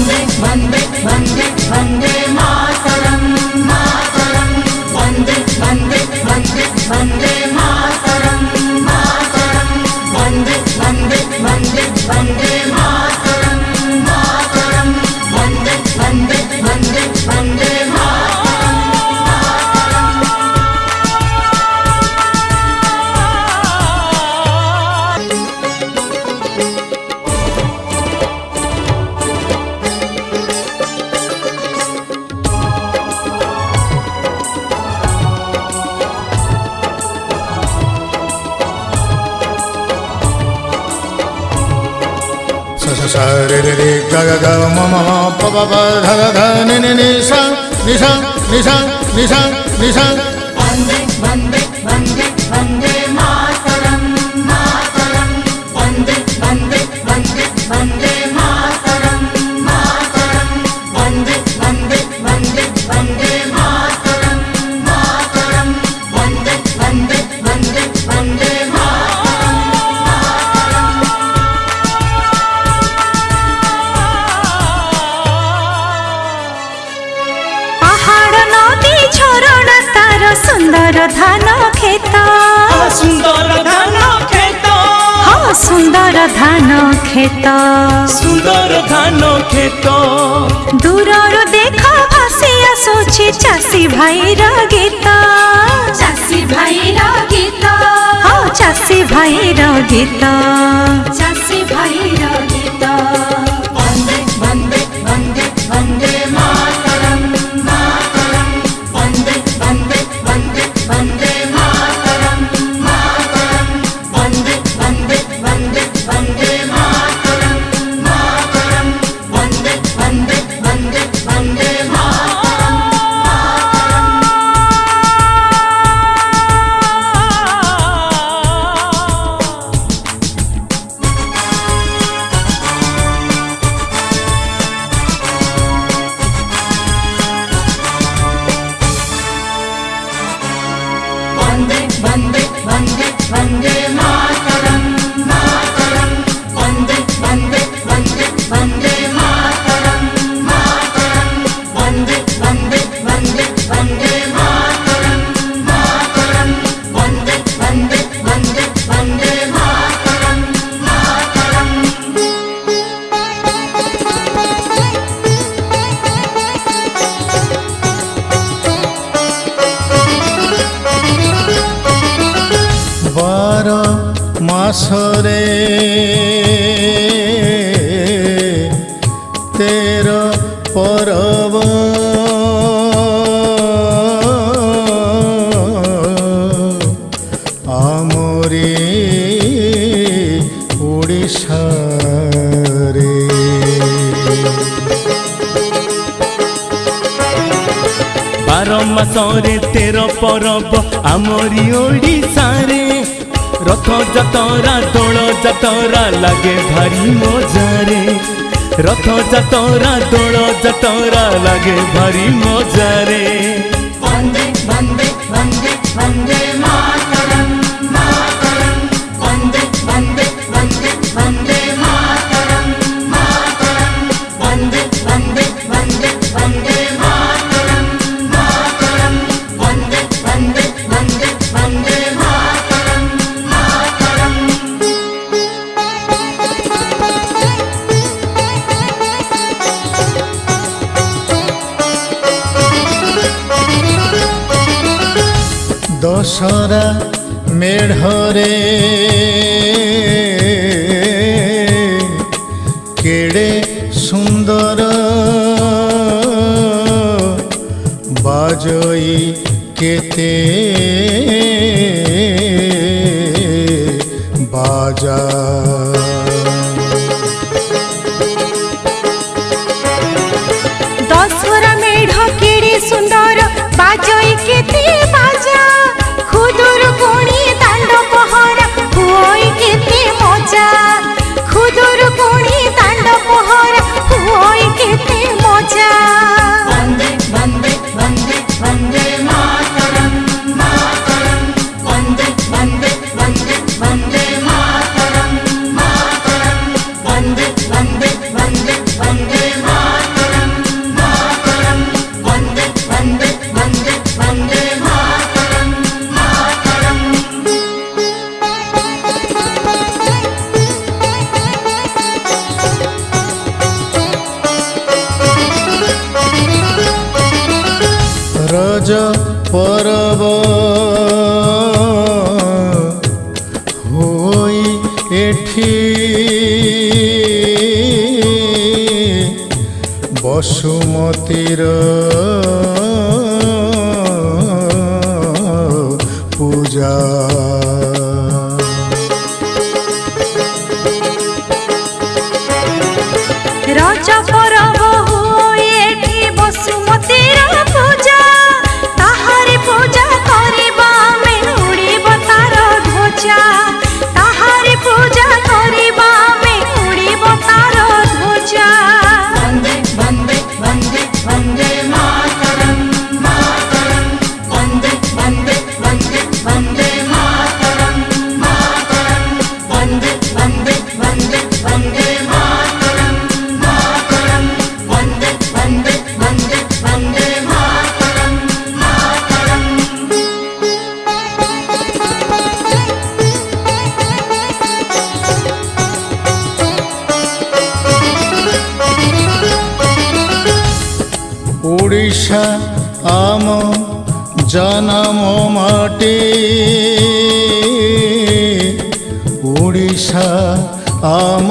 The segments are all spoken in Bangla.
one bit, one bit. सरि ग ग मम प ध ध नि निश निश निश जगद मिश ধান খেত সুন্দর ধান খেত সুন্দর ধান খেত সুন্দর ধান খেত দূরর দেখ ভাসি আসুছি চাষী ভাইর গীত। চাষী ভাইর গীত। হ্যাঁ, চাষী ভাইর গীত। চাষী ভাইর গীত। ବାର ମାସରେ ତେର ପରବ ଆମରି ଓଡ଼ିଶାରେ ବାର ମାସରେ ତେର ପରବ ଆମରି ଓଡ଼ିଶାରେ রথ যাতরা দোল যাতরা লাগে ভারি মজারে রথ যাতরা দোল যাতরা লাগে ভারি মজারে দোসরা মেঢ়রে কেড়ে সুন্দর বাজই কেতে। বাজা পরব। হই এঠি বসুমতীর বৈশা আম জনম মাটি। উড়িষা আম।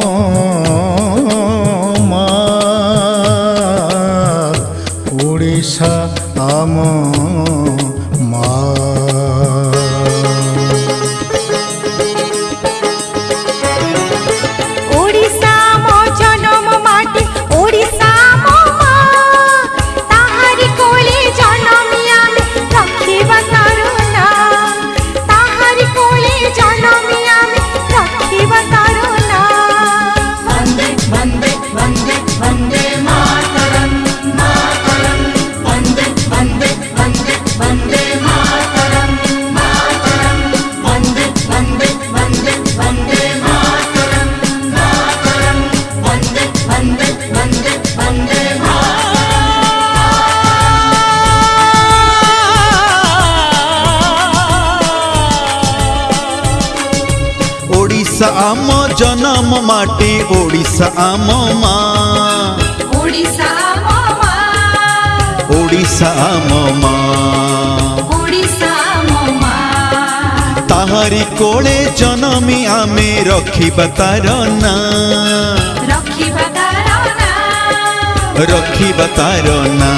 ଆମ ଜନମ ମାଟି ଓଡ଼ିଶା ଆମ ମା ଓଡ଼ିଶା ଆମ ମା ଓଡ଼ିଶା ଆମ ମା তাহারি কোলে জনমি আমি রখিবা তার না রখিবা তার না